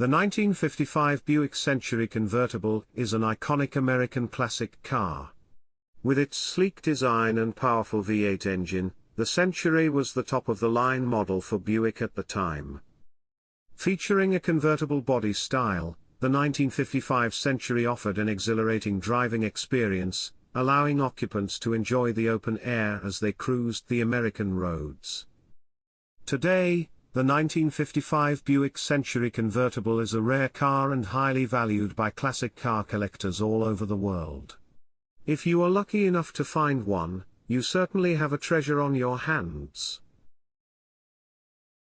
The 1955 Buick Century convertible is an iconic American classic car. With its sleek design and powerful V8 engine, the Century was the top-of-the-line model for Buick at the time. Featuring a convertible body style, the 1955 Century offered an exhilarating driving experience, allowing occupants to enjoy the open air as they cruised the American roads. Today, the 1955 Buick Century convertible is a rare car and highly valued by classic car collectors all over the world. If you are lucky enough to find one, you certainly have a treasure on your hands.